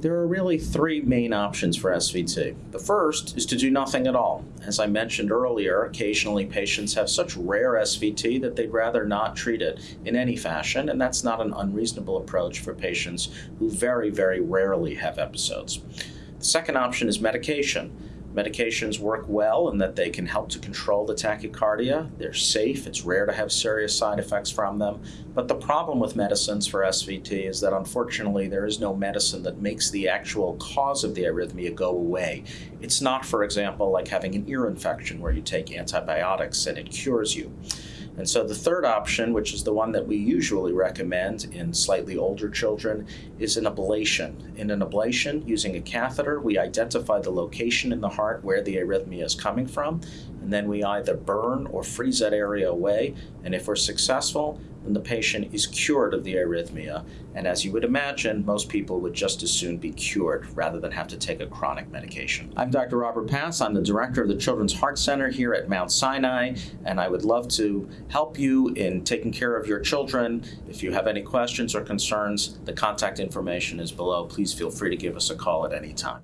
There are really three main options for SVT. The first is to do nothing at all. As I mentioned earlier, occasionally patients have such rare SVT that they'd rather not treat it in any fashion, and that's not an unreasonable approach for patients who very, very rarely have episodes. The second option is medication. Medications work well in that they can help to control the tachycardia. They're safe. It's rare to have serious side effects from them. But the problem with medicines for SVT is that unfortunately there is no medicine that makes the actual cause of the arrhythmia go away. It's not, for example, like having an ear infection where you take antibiotics and it cures you. And so the third option, which is the one that we usually recommend in slightly older children, is an ablation. In an ablation, using a catheter, we identify the location in the heart where the arrhythmia is coming from, and then we either burn or freeze that area away. And if we're successful, then the patient is cured of the arrhythmia. And as you would imagine, most people would just as soon be cured rather than have to take a chronic medication. I'm Dr. Robert Pass. I'm the director of the Children's Heart Center here at Mount Sinai, and I would love to help you in taking care of your children. If you have any questions or concerns, the contact information is below. Please feel free to give us a call at any time.